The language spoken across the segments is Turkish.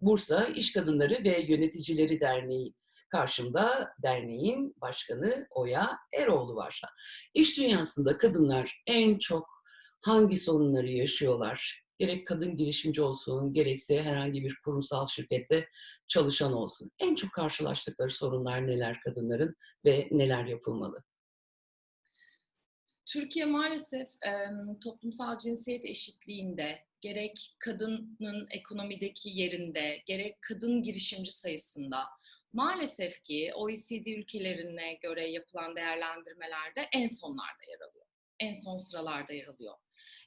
Bursa İş Kadınları ve Yöneticileri Derneği karşımda derneğin başkanı Oya Eroğlu var. İş dünyasında kadınlar en çok hangi sorunları yaşıyorlar? Gerek kadın girişimci olsun, gerekse herhangi bir kurumsal şirkette çalışan olsun. En çok karşılaştıkları sorunlar neler kadınların ve neler yapılmalı? Türkiye maalesef toplumsal cinsiyet eşitliğinde gerek kadının ekonomideki yerinde, gerek kadın girişimci sayısında maalesef ki OECD ülkelerine göre yapılan değerlendirmelerde en sonlarda yer alıyor. En son sıralarda yer alıyor.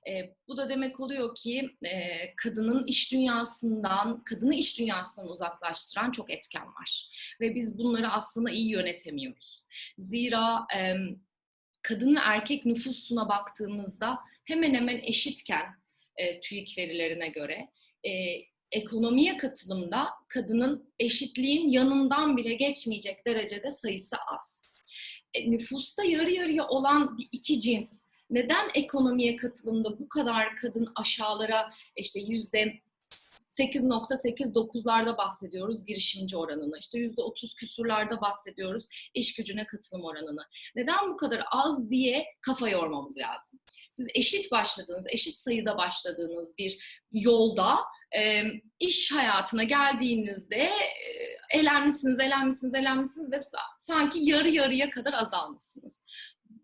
E, bu da demek oluyor ki e, kadının iş dünyasından, kadını iş dünyasından uzaklaştıran çok etken var. Ve biz bunları aslında iyi yönetemiyoruz. Zira e, kadın ve erkek nüfusuna baktığımızda hemen hemen eşitken e, TÜİK verilerine göre e, ekonomiye katılımda kadının eşitliğin yanından bile geçmeyecek derecede sayısı az. E, nüfusta yarı yarıya olan bir iki cins neden ekonomiye katılımda bu kadar kadın aşağılara işte yüzde 8.8-9'larda bahsediyoruz girişimci oranını. İşte %30 küsurlarda bahsediyoruz iş gücüne katılım oranını. Neden bu kadar az diye kafa yormamız lazım. Siz eşit başladığınız, eşit sayıda başladığınız bir yolda e, iş hayatına geldiğinizde e, elenmişsiniz, elenmişsiniz, elenmişsiniz ve sanki yarı yarıya kadar azalmışsınız.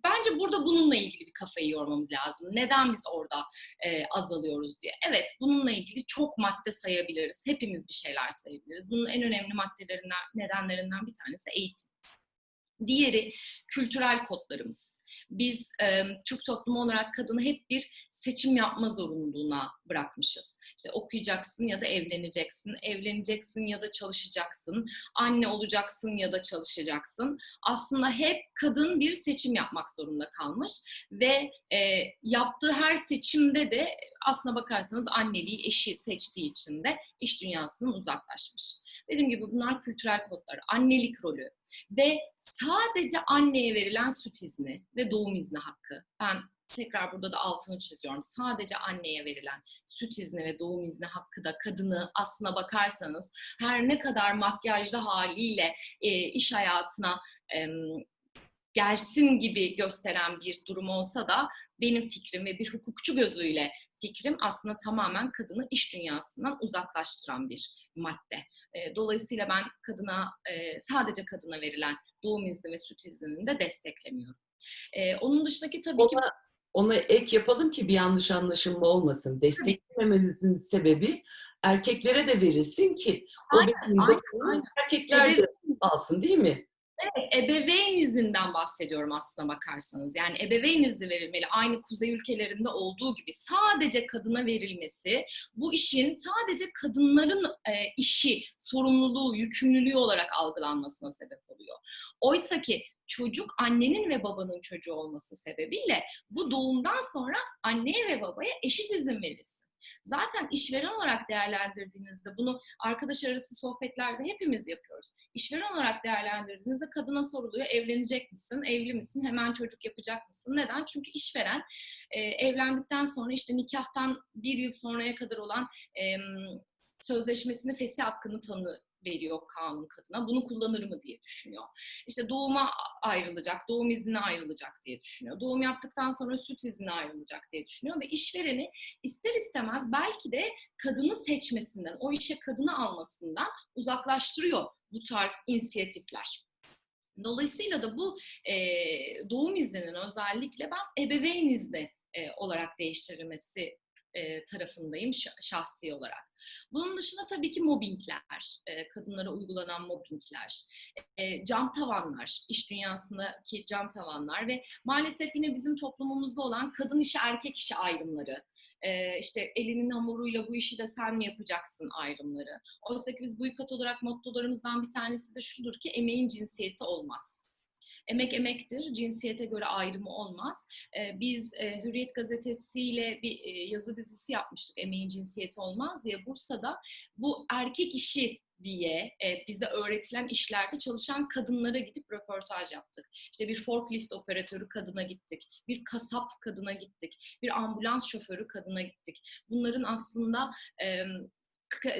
Bence burada bununla ilgili bir kafayı yormamız lazım. Neden biz orada e, azalıyoruz diye. Evet bununla ilgili çok madde sayabiliriz. Hepimiz bir şeyler sayabiliriz. Bunun en önemli maddelerinden, nedenlerinden bir tanesi eğitim. Diğeri kültürel kodlarımız. Biz e, Türk toplumu olarak kadını hep bir seçim yapma zorunluluğuna bırakmışız. İşte okuyacaksın ya da evleneceksin, evleneceksin ya da çalışacaksın, anne olacaksın ya da çalışacaksın. Aslında hep kadın bir seçim yapmak zorunda kalmış ve e, yaptığı her seçimde de aslına bakarsanız anneliği eşi seçtiği için de iş dünyasından uzaklaşmış. Dediğim gibi bunlar kültürel kodlar, annelik rolü ve sadece anneye verilen süt izni ve doğum izni hakkı. Ben tekrar burada da altını çiziyorum. Sadece anneye verilen süt izni ve doğum izni hakkı da kadını aslına bakarsanız her ne kadar makyajlı haliyle e, iş hayatına e, gelsin gibi gösteren bir durum olsa da benim fikrim ve bir hukukçu gözüyle fikrim aslında tamamen kadını iş dünyasından uzaklaştıran bir madde. E, dolayısıyla ben kadına e, sadece kadına verilen doğum izni ve süt iznini de desteklemiyorum. E, onun dışındaki tabii ona, ki... Ona ek yapalım ki bir yanlış anlaşılma olmasın. Desteklememizin sebebi erkeklere de verilsin ki aynen, o aynen, aynen. erkekler de alsın değil mi? Evet, ebeveyn izninden bahsediyorum aslına bakarsanız. Yani ebeveyn izni verilmeli. Aynı kuzey ülkelerinde olduğu gibi sadece kadına verilmesi bu işin sadece kadınların e, işi, sorumluluğu, yükümlülüğü olarak algılanmasına sebep oluyor. Oysa ki çocuk annenin ve babanın çocuğu olması sebebiyle bu doğumdan sonra anneye ve babaya eşit izin verilsin. Zaten işveren olarak değerlendirdiğinizde bunu arkadaş arası sohbetlerde hepimiz yapıyoruz. İşveren olarak değerlendirdiğinizde kadına soruluyor evlenecek misin, evli misin, hemen çocuk yapacak mısın? Neden? Çünkü işveren e, evlendikten sonra işte nikahtan bir yıl sonraya kadar olan e, sözleşmesini fesih hakkını tanı, veriyor kanun kadına. Bunu kullanır mı diye düşünüyor. İşte doğuma ayrılacak, doğum iznine ayrılacak diye düşünüyor. Doğum yaptıktan sonra süt iznine ayrılacak diye düşünüyor ve işvereni ister istemez belki de kadını seçmesinden, o işe kadını almasından uzaklaştırıyor bu tarz inisiyatifler. Dolayısıyla da bu e, doğum izninin özellikle ben ebeveyn izni e, olarak değiştirilmesi e, tarafındayım şahsi olarak. Bunun dışında tabii ki mobbingler, e, kadınlara uygulanan mobbingler, e, cam tavanlar, iş dünyasındaki cam tavanlar ve maalesef yine bizim toplumumuzda olan kadın işi erkek işi ayrımları, işte elinin hamuruyla bu işi de sen mi yapacaksın ayrımları. Oysa ki biz bu yukat olarak mottolarımızdan bir tanesi de şudur ki emeğin cinsiyeti olmaz. Emek emektir, cinsiyete göre ayrımı olmaz. Ee, biz e, Hürriyet gazetesiyle bir e, yazı dizisi yapmıştık, emeğin cinsiyeti olmaz diye. Bursa'da bu erkek işi diye e, bize öğretilen işlerde çalışan kadınlara gidip röportaj yaptık. İşte bir forklift operatörü kadına gittik, bir kasap kadına gittik, bir ambulans şoförü kadına gittik. Bunların aslında e,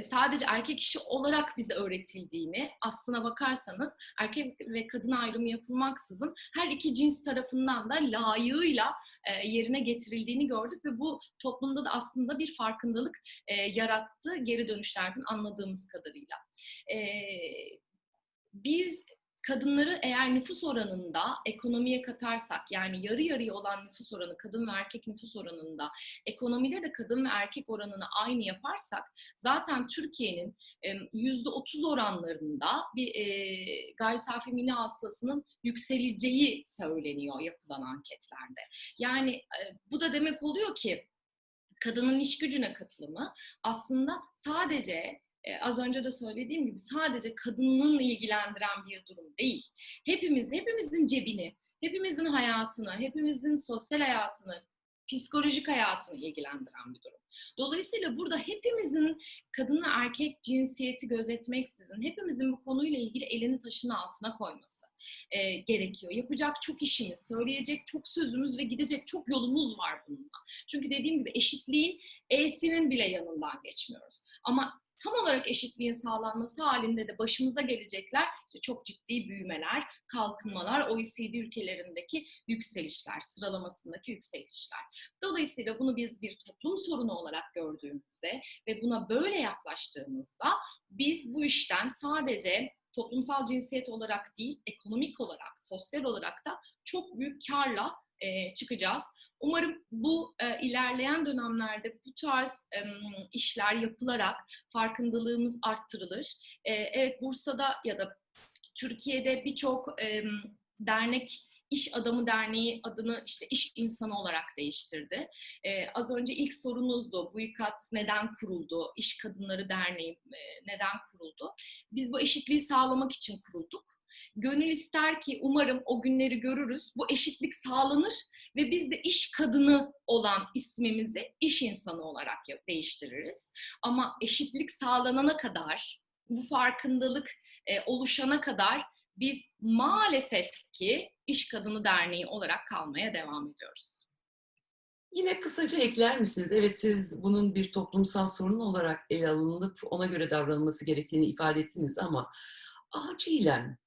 sadece erkek işi olarak bize öğretildiğini aslına bakarsanız erkek ve kadın ayrımı yapılmaksızın her iki cins tarafından da layığıyla e, yerine getirildiğini gördük ve bu toplumda da aslında bir farkındalık e, yarattı geri dönüşlerden anladığımız kadarıyla. E, biz kadınları eğer nüfus oranında ekonomiye katarsak yani yarı yarıya olan nüfus oranı kadın ve erkek nüfus oranında ekonomide de kadın ve erkek oranını aynı yaparsak zaten Türkiye'nin yüzde otuz oranlarında bir e, gayri safi milli hasılasının yükseleceği söyleniyor yapılan anketlerde. Yani e, bu da demek oluyor ki kadının iş gücüne katılımı aslında sadece e, az önce de söylediğim gibi sadece kadının ilgilendiren bir durum değil. Hepimiz, hepimizin cebini, hepimizin hayatını, hepimizin sosyal hayatını, psikolojik hayatını ilgilendiren bir durum. Dolayısıyla burada hepimizin kadın ve erkek cinsiyeti gözetmeksizin hepimizin bu konuyla ilgili elini taşın altına koyması e, gerekiyor. Yapacak çok işimiz, söyleyecek çok sözümüz ve gidecek çok yolumuz var bununla. Çünkü dediğim gibi eşitliğin E'sinin bile yanından geçmiyoruz. Ama tam olarak eşitliğin sağlanması halinde de başımıza gelecekler işte çok ciddi büyümeler, kalkınmalar, OECD ülkelerindeki yükselişler, sıralamasındaki yükselişler. Dolayısıyla bunu biz bir toplum sorunu olarak gördüğümüzde ve buna böyle yaklaştığımızda biz bu işten sadece toplumsal cinsiyet olarak değil, ekonomik olarak, sosyal olarak da çok büyük karla e, çıkacağız. Umarım bu e, ilerleyen dönemlerde bu tarz e, işler yapılarak farkındalığımız arttırılır. E, evet Bursa'da ya da Türkiye'de birçok e, dernek İş Adamı Derneği adını işte iş insanı olarak değiştirdi. Ee, az önce ilk sorunuzdu. Bu ikat neden kuruldu? İş Kadınları Derneği e, neden kuruldu? Biz bu eşitliği sağlamak için kurulduk. Gönül ister ki umarım o günleri görürüz. Bu eşitlik sağlanır ve biz de iş kadını olan ismimizi iş insanı olarak değiştiririz. Ama eşitlik sağlanana kadar, bu farkındalık e, oluşana kadar biz maalesef ki İş Kadını Derneği olarak kalmaya devam ediyoruz. Yine kısaca ekler misiniz? Evet siz bunun bir toplumsal sorun olarak ele alınıp ona göre davranılması gerektiğini ifade ettiniz ama acilen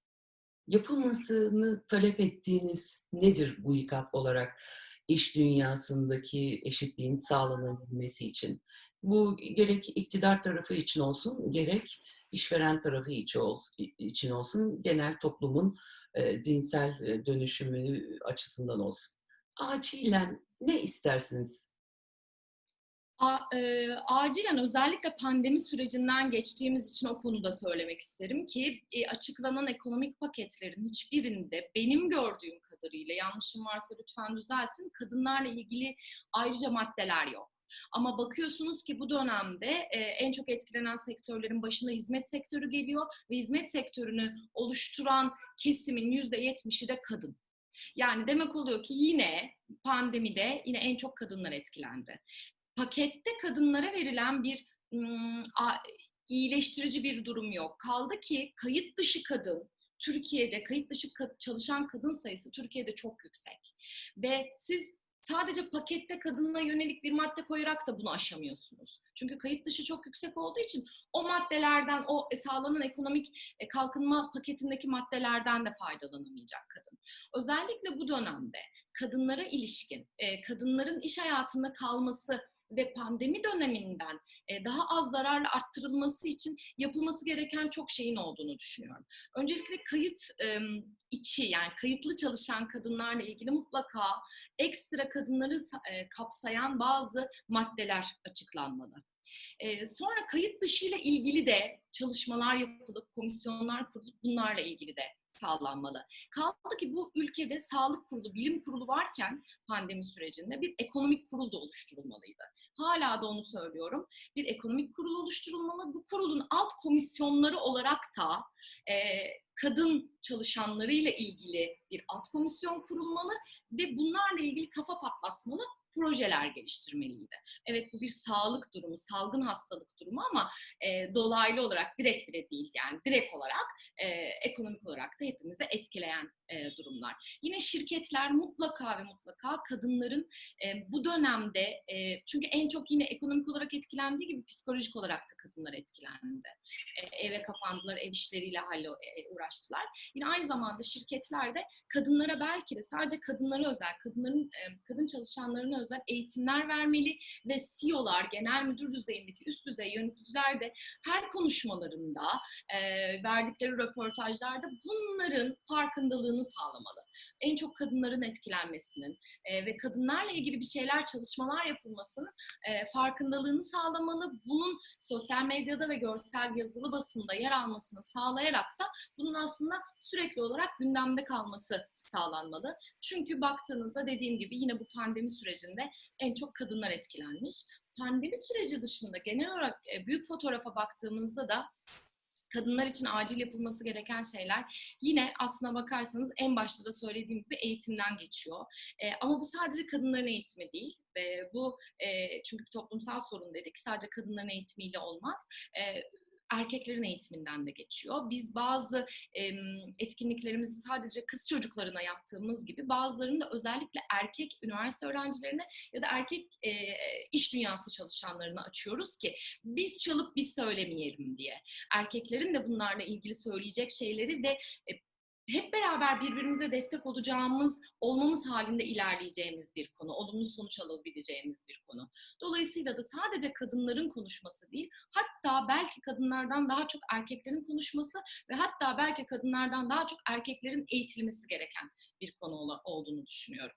yapılmasını talep ettiğiniz nedir bu ikat olarak iş dünyasındaki eşitliğin sağlanabilmesi için? Bu gerek iktidar tarafı için olsun, gerek işveren tarafı için olsun, genel toplumun e, zihinsel dönüşümü açısından olsun. Acilen ne istersiniz? A, e, acilen özellikle pandemi sürecinden geçtiğimiz için o konuda söylemek isterim ki e, açıklanan ekonomik paketlerin hiçbirinde benim gördüğüm kadarıyla yanlışım varsa lütfen düzeltin kadınlarla ilgili ayrıca maddeler yok. Ama bakıyorsunuz ki bu dönemde e, en çok etkilenen sektörlerin başında hizmet sektörü geliyor ve hizmet sektörünü oluşturan kesimin yüzde yetmişi de kadın. Yani demek oluyor ki yine pandemide yine en çok kadınlar etkilendi. Pakette kadınlara verilen bir iyileştirici bir durum yok. Kaldı ki kayıt dışı kadın Türkiye'de kayıt dışı çalışan kadın sayısı Türkiye'de çok yüksek. Ve siz sadece pakette kadına yönelik bir madde koyarak da bunu aşamıyorsunuz. Çünkü kayıt dışı çok yüksek olduğu için o maddelerden, o sağlanan ekonomik e, kalkınma paketindeki maddelerden de faydalanamayacak kadın. Özellikle bu dönemde kadınlara ilişkin, e, kadınların iş hayatında kalması ve pandemi döneminden e, daha az zararla arttırılması için yapılması gereken çok şeyin olduğunu düşünüyorum. Öncelikle kayıt içi yani kayıtlı çalışan kadınlarla ilgili mutlaka ekstra kadınları e, kapsayan bazı maddeler açıklanmalı. Ee, sonra kayıt dışı ile ilgili de çalışmalar yapılıp, komisyonlar kurulup bunlarla ilgili de sağlanmalı. Kaldı ki bu ülkede sağlık kurulu, bilim kurulu varken pandemi sürecinde bir ekonomik kurul da oluşturulmalıydı. Hala da onu söylüyorum. Bir ekonomik kurul oluşturulmalı. Bu kurulun alt komisyonları olarak da e, kadın çalışanlarıyla ilgili bir alt komisyon kurulmalı ve bunlarla ilgili kafa patlatmalı projeler geliştirmeliydi. Evet bu bir sağlık durumu, salgın hastalık durumu ama e, dolaylı olarak direkt bile değil yani direkt olarak e, ekonomik olarak da hepimize etkileyen e, durumlar. Yine şirketler mutlaka ve mutlaka kadınların e, bu dönemde e, çünkü en çok yine ekonomik olarak etkilendiği gibi psikolojik olarak da kadınlar etkilendi. E, eve kapandılar, ev işleriyle halle e, uğraştılar. Yine aynı zamanda şirketler de kadınlara belki de sadece kadınlara özel, kadınların e, kadın çalışanlarına özel eğitimler vermeli ve CEO'lar, genel müdür düzeyindeki üst düzey yöneticiler de her konuşmalarında, e, verdikleri röportajlarda bunların farkındalığını sağlamalı. En çok kadınların etkilenmesinin e, ve kadınlarla ilgili bir şeyler, çalışmalar yapılmasının e, farkındalığını sağlamalı. Bunun sosyal medyada ve görsel yazılı basında yer almasını sağlayarak da bunun aslında sürekli olarak gündemde kalması sağlanmalı. Çünkü baktığınızda dediğim gibi yine bu pandemi sürecinde en çok kadınlar etkilenmiş. Pandemi süreci dışında genel olarak e, büyük fotoğrafa baktığımızda da kadınlar için acil yapılması gereken şeyler yine aslına bakarsanız en başta da söylediğim gibi eğitimden geçiyor. E, ama bu sadece kadınların eğitimi değil. E, bu e, çünkü toplumsal sorun dedik. Sadece kadınların eğitimiyle olmaz. E, erkeklerin eğitiminden de geçiyor. Biz bazı e, etkinliklerimizi sadece kız çocuklarına yaptığımız gibi bazılarını da özellikle erkek üniversite öğrencilerine ya da erkek e, iş dünyası çalışanlarına açıyoruz ki biz çalıp biz söylemeyelim diye. Erkeklerin de bunlarla ilgili söyleyecek şeyleri ve e, hep beraber birbirimize destek olacağımız, olmamız halinde ilerleyeceğimiz bir konu, olumlu sonuç alabileceğimiz bir konu. Dolayısıyla da sadece kadınların konuşması değil, hatta belki kadınlardan daha çok erkeklerin konuşması ve hatta belki kadınlardan daha çok erkeklerin eğitilmesi gereken bir konu olduğunu düşünüyorum.